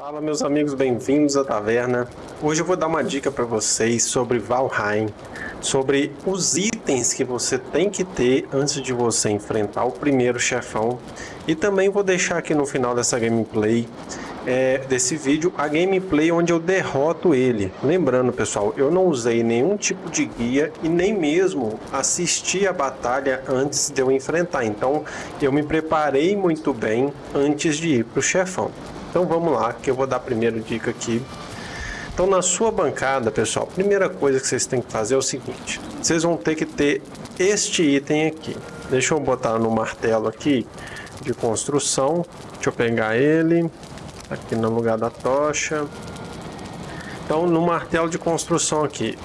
Fala meus amigos, bem-vindos à taverna. Hoje eu vou dar uma dica para vocês sobre Valheim, sobre os itens que você tem que ter antes de você enfrentar o primeiro chefão. E também vou deixar aqui no final dessa gameplay, é, desse vídeo, a gameplay onde eu derroto ele. Lembrando pessoal, eu não usei nenhum tipo de guia e nem mesmo assisti a batalha antes de eu enfrentar. Então eu me preparei muito bem antes de ir para o chefão. Então vamos lá, que eu vou dar a primeira dica aqui. Então na sua bancada, pessoal, a primeira coisa que vocês têm que fazer é o seguinte. Vocês vão ter que ter este item aqui. Deixa eu botar no martelo aqui de construção. Deixa eu pegar ele aqui no lugar da tocha. Então no martelo de construção aqui,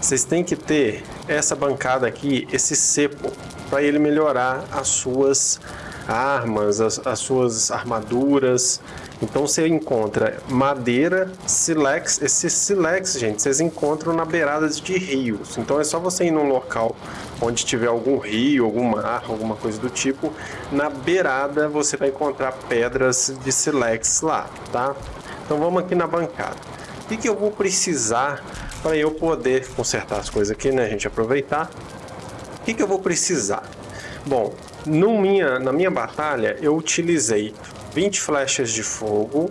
vocês têm que ter essa bancada aqui, esse cepo, para ele melhorar as suas armas, as, as suas armaduras, então você encontra madeira, silex. Esses silex, gente, vocês encontram na beirada de rios. Então é só você ir num local onde tiver algum rio, algum mar, alguma coisa do tipo. Na beirada você vai encontrar pedras de silex lá, tá? Então vamos aqui na bancada. O que, que eu vou precisar para eu poder consertar as coisas aqui, né, gente? Aproveitar. O que, que eu vou precisar? Bom, no minha, na minha batalha eu utilizei 20 flechas de fogo.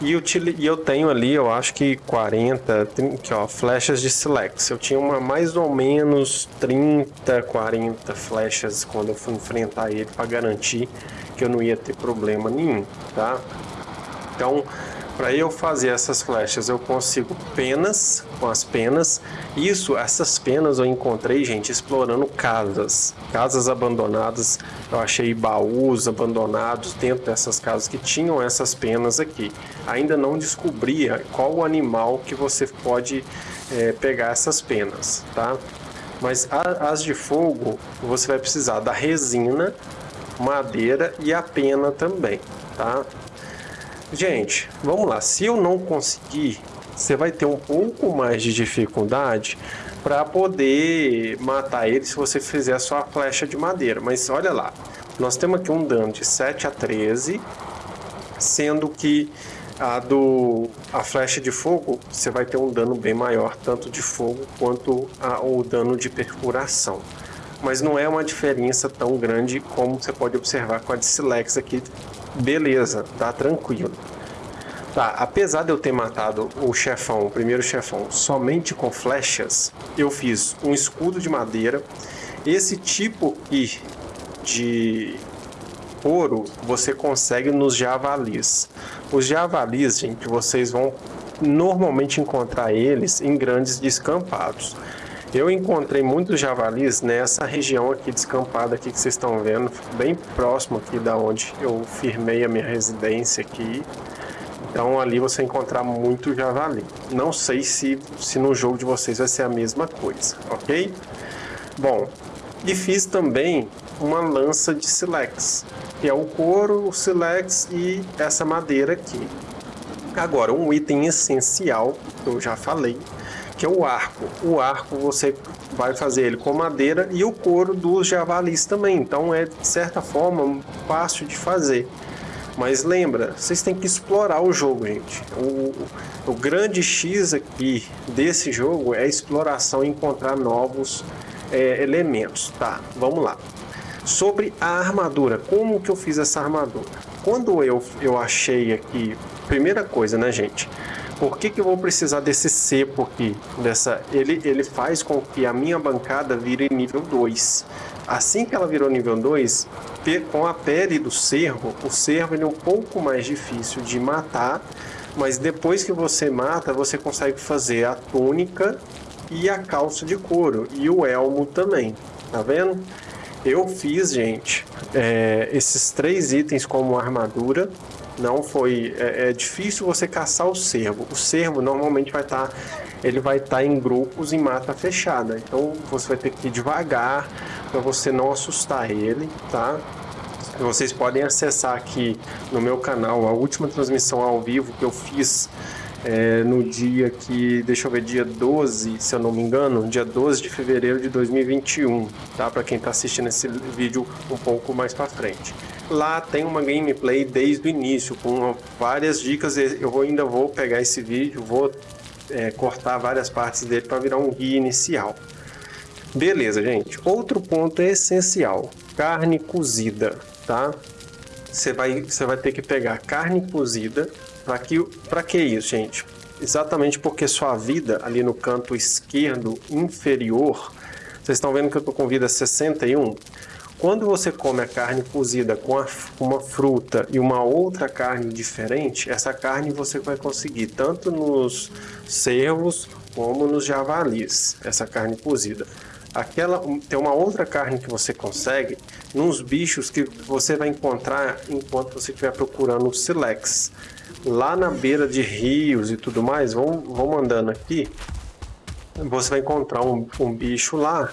E eu, e eu tenho ali, eu acho que 40, 30, aqui, ó, flechas de Silex. Eu tinha uma mais ou menos 30, 40 flechas quando eu fui enfrentar ele para garantir que eu não ia ter problema nenhum, tá? Então, para eu fazer essas flechas, eu consigo penas, com as penas. Isso, essas penas eu encontrei, gente, explorando casas. Casas abandonadas, eu achei baús abandonados dentro dessas casas que tinham essas penas aqui. Ainda não descobria qual o animal que você pode é, pegar essas penas, tá? Mas a, as de fogo, você vai precisar da resina, madeira e a pena também, tá? Gente, vamos lá. Se eu não conseguir, você vai ter um pouco mais de dificuldade para poder matar ele se você fizer a flecha de madeira. Mas olha lá, nós temos aqui um dano de 7 a 13, sendo que a do a flecha de fogo você vai ter um dano bem maior, tanto de fogo quanto a, o dano de perfuração. Mas não é uma diferença tão grande como você pode observar com a de Silex aqui beleza, tá tranquilo. Tá, apesar de eu ter matado o chefão, o primeiro chefão, somente com flechas, eu fiz um escudo de madeira. Esse tipo aqui de ouro você consegue nos javalis. Os javalis, gente, vocês vão normalmente encontrar eles em grandes descampados. Eu encontrei muitos javalis nessa região aqui descampada aqui que vocês estão vendo, bem próximo aqui da onde eu firmei a minha residência aqui. Então ali você encontrar muito javali. Não sei se, se no jogo de vocês vai ser a mesma coisa, ok? Bom, e fiz também uma lança de silex, que é o couro, o silex e essa madeira aqui. Agora, um item essencial, eu já falei, que é o arco. O arco você vai fazer ele com madeira e o couro dos javalis também. Então é de certa forma fácil de fazer. Mas lembra, vocês têm que explorar o jogo, gente. O, o grande X aqui desse jogo é exploração e encontrar novos é, elementos. Tá, vamos lá. Sobre a armadura, como que eu fiz essa armadura? Quando eu, eu achei aqui, primeira coisa, né, gente? Por que, que eu vou precisar desse cepo aqui? Dessa, ele, ele faz com que a minha bancada vire nível 2. Assim que ela virou nível 2, com a pele do cervo, o cervo ele é um pouco mais difícil de matar, mas depois que você mata, você consegue fazer a túnica e a calça de couro, e o elmo também, tá vendo? Eu fiz, gente, é, esses três itens como armadura, não foi é, é, difícil você caçar o cervo. O cervo normalmente vai estar tá, ele vai estar tá em grupos em mata fechada. Então você vai ter que ir devagar para você não assustar ele, tá? Vocês podem acessar aqui no meu canal a última transmissão ao vivo que eu fiz é, no dia que, deixa eu ver, dia 12, se eu não me engano, dia 12 de fevereiro de 2021, tá? Para quem está assistindo esse vídeo um pouco mais para frente. Lá tem uma gameplay desde o início, com várias dicas. Eu ainda vou pegar esse vídeo, vou é, cortar várias partes dele para virar um guia inicial. Beleza, gente. Outro ponto essencial: carne cozida, tá? Você vai, você vai ter que pegar carne cozida. Para que, pra que isso, gente? Exatamente porque sua vida ali no canto esquerdo inferior, vocês estão vendo que eu estou com vida 61? Quando você come a carne cozida com, uma fruta e uma outra carne diferente, essa carne você vai conseguir tanto nos cervos como nos javalis, essa carne cozida. Aquela, tem uma outra carne que você consegue nos bichos que você vai encontrar enquanto você estiver procurando o silex. Lá na beira de rios e tudo mais, vão, vão andando aqui, você vai encontrar um, um bicho lá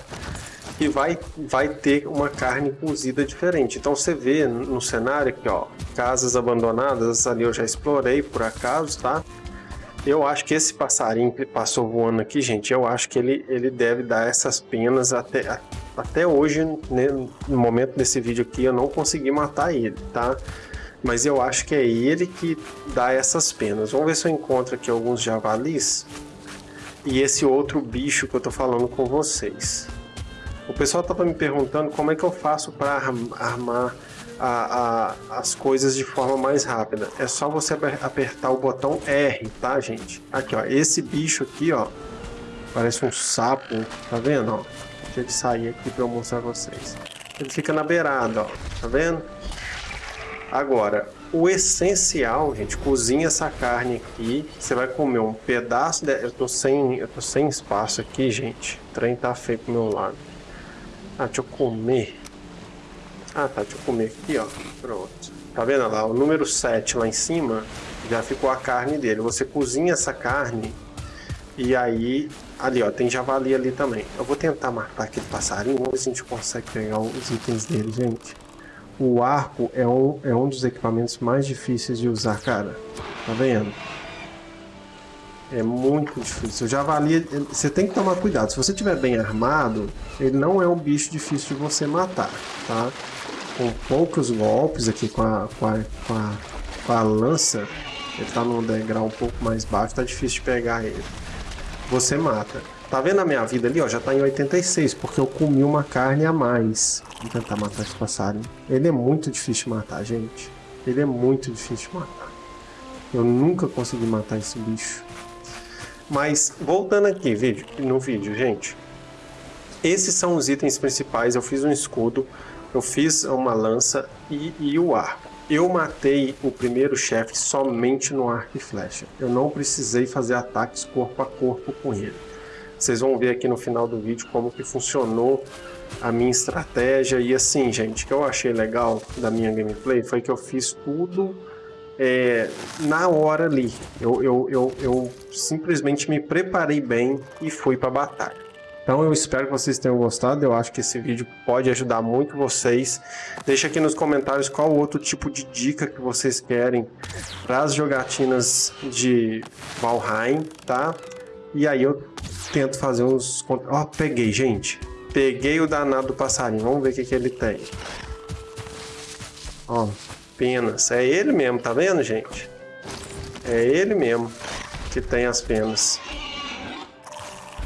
que vai, vai ter uma carne cozida diferente. Então você vê no cenário aqui, ó, casas abandonadas, ali eu já explorei por acaso, tá? Eu acho que esse passarinho que passou voando aqui, gente, eu acho que ele, ele deve dar essas penas até, até hoje, né, no momento desse vídeo aqui, eu não consegui matar ele, tá? Mas eu acho que é ele que dá essas penas. Vamos ver se eu encontro aqui alguns javalis e esse outro bicho que eu tô falando com vocês. O pessoal estava me perguntando como é que eu faço para armar a, a, as coisas de forma mais rápida. É só você apertar o botão R, tá, gente? Aqui, ó, esse bicho aqui, ó, parece um sapo, tá vendo, ó? Deixa ele sair aqui para eu mostrar pra vocês. Ele fica na beirada, ó, tá vendo? Agora, o essencial, gente, cozinha essa carne aqui. Você vai comer um pedaço de... Eu tô sem, eu tô sem espaço aqui, gente. O trem tá feio pro meu lado. Ah, deixa eu comer. Ah, tá, deixa eu comer aqui, ó. Pronto. Tá vendo lá? O número 7 lá em cima já ficou a carne dele. Você cozinha essa carne e aí... Ali, ó, tem javali ali também. Eu vou tentar matar aquele passarinho. Vamos ver se a gente consegue pegar os itens dele, gente. O arco é um, é um dos equipamentos mais difíceis de usar, cara. Tá vendo? É muito difícil. O javali, você tem que tomar cuidado. Se você estiver bem armado, ele não é um bicho difícil de você matar, tá? Com poucos golpes aqui com a, com a, com a, com a lança, ele tá num degrau um pouco mais baixo, tá difícil de pegar ele. Você mata. Tá vendo a minha vida ali, ó? Já tá em 86, porque eu comi uma carne a mais. Vou tentar matar esse passarinho. Ele é muito difícil de matar, gente. Ele é muito difícil de matar. Eu nunca consegui matar esse bicho. Mas voltando aqui vídeo, no vídeo, gente. Esses são os itens principais. Eu fiz um escudo, eu fiz uma lança e, e o arco. Eu matei o primeiro chefe somente no arco e flecha. Eu não precisei fazer ataques corpo a corpo com ele. Vocês vão ver aqui no final do vídeo como que funcionou a minha estratégia. E assim, gente, o que eu achei legal da minha gameplay foi que eu fiz tudo é, na hora ali. Eu, eu, eu, eu simplesmente me preparei bem e fui para a batalha. Então eu espero que vocês tenham gostado, eu acho que esse vídeo pode ajudar muito vocês. Deixa aqui nos comentários qual outro tipo de dica que vocês querem para as jogatinas de Valheim, tá? E aí eu tento fazer uns... Ó, oh, peguei, gente. Peguei o danado do passarinho, vamos ver o que, que ele tem. Ó, penas. É ele mesmo, tá vendo, gente? É ele mesmo que tem as penas.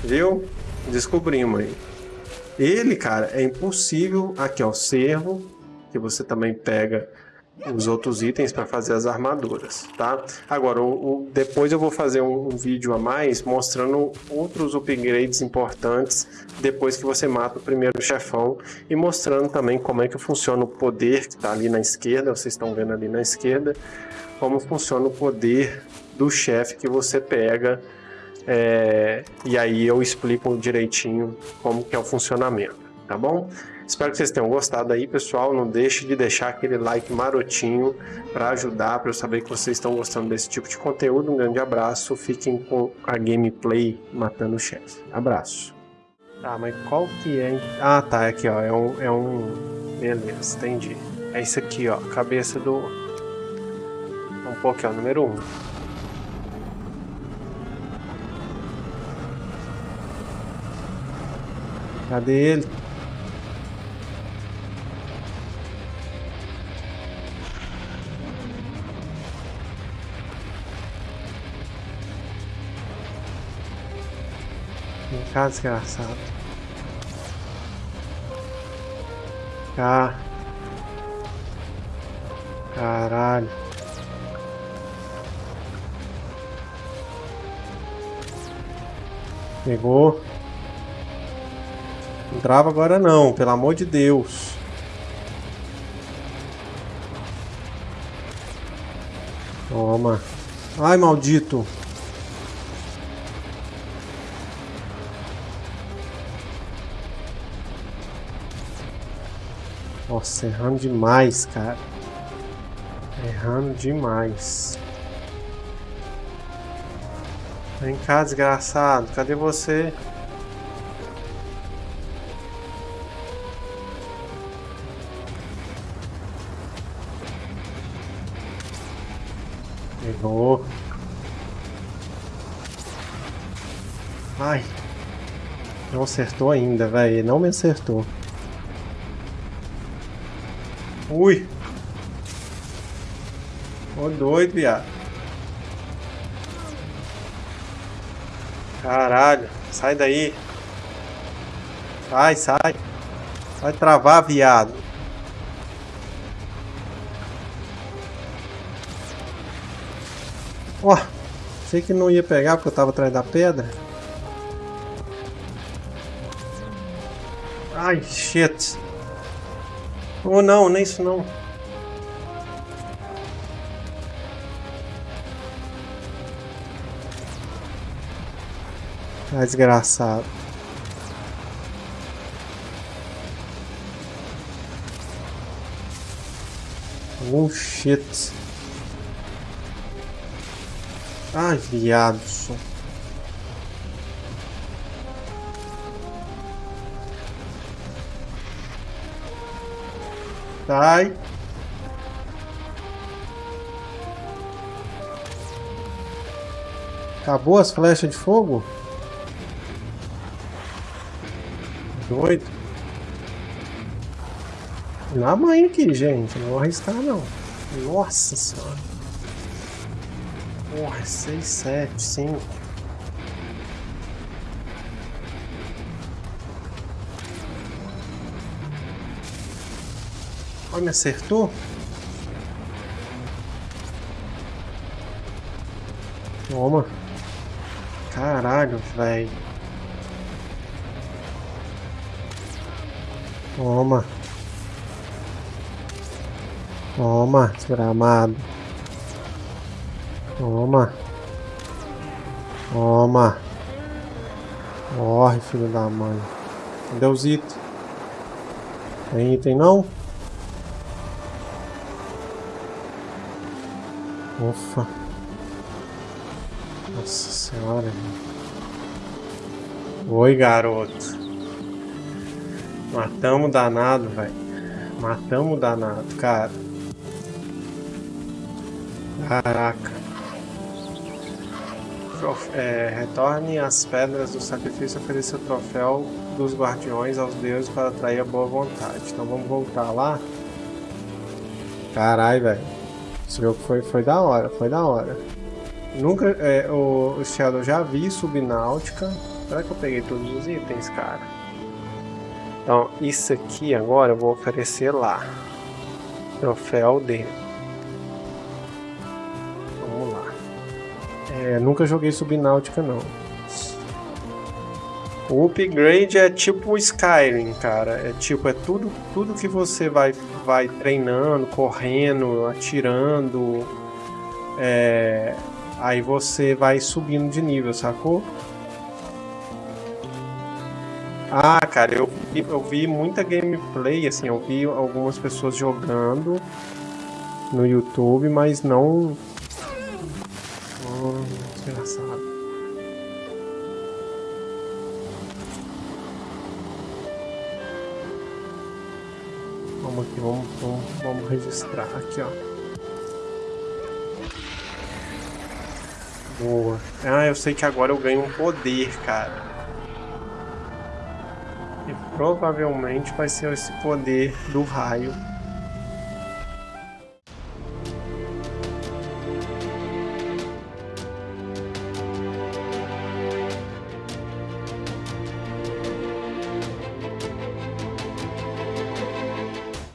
Viu? Descobrimos aí. Ele, cara, é impossível. Aqui, ó, o cervo, que você também pega os outros itens para fazer as armaduras, tá? Agora, o, o, depois eu vou fazer um, um, vídeo a mais mostrando outros upgrades importantes depois que você mata o primeiro chefão e mostrando também como é que funciona o poder que está ali na esquerda, vocês estão vendo ali na esquerda, como funciona o poder do chefe que você pega é, e aí eu explico direitinho como que é o funcionamento, tá bom? Espero que vocês tenham gostado aí, pessoal. Não deixe de deixar aquele like marotinho para ajudar, para eu saber que vocês estão gostando desse tipo de conteúdo. Um grande abraço. Fiquem com a gameplay matando o chefe. Abraço. Tá, mas qual que é? Ah, tá. Aqui, ó. É um, é um... Beleza, entendi. É isso aqui, ó. Cabeça do... Um pouco ó. Número 1. Um. Cadê ele? Cá, desgraçado. Caralho. Pegou. Não trava agora não, pelo amor de Deus. Toma. Ai, maldito. Nossa, errando demais, cara. Errando demais. Vem cá, desgraçado. Cadê você? Pegou. Ai. Não acertou ainda, velho. Não me acertou. Ui. Ô doido, viado. Caralho, sai daí. Sai, sai. Vai travar, viado. Ó, oh, sei que não ia pegar porque eu tava atrás da pedra. Ai, shit. Oh não, nem isso não. Ah, desgraçado. Oh shit. Ai, viado. Sai. Acabou as flechas de fogo? doido. Na mãe aqui, gente. Não vou arriscar, não. Nossa senhora. Porra, 6, 7, 5. Me acertou? Toma. Caralho, velho. Toma. Toma, desgramado. Toma. Toma. Morre, filho da mãe. Itens? Tem item não? Ufa. Nossa senhora. Oi, garoto. Matamos danado, velho. Matamos danado, cara. Caraca. É, retorne as pedras do sacrifício e ofereça o troféu dos guardiões aos deuses para atrair a boa vontade. Então vamos voltar lá. Caralho, velho. Esse jogo foi, foi da hora, foi da hora. Nunca, é, o, o Shadow já vi Subnáutica. Será que eu peguei todos os itens, cara? Então, isso aqui agora eu vou oferecer lá. Troféu D. Vamos lá. É, nunca joguei Subnáutica, não. O upgrade é tipo Skyrim, cara. É tipo, é tudo, tudo que você vai, vai treinando, correndo, atirando. É, aí você vai subindo de nível, sacou? Ah, cara, eu, eu vi muita gameplay, assim, eu vi algumas pessoas jogando no YouTube, mas não... aqui, ó. Boa. Ah, eu sei que agora eu ganho um poder, cara. E provavelmente vai ser esse poder do raio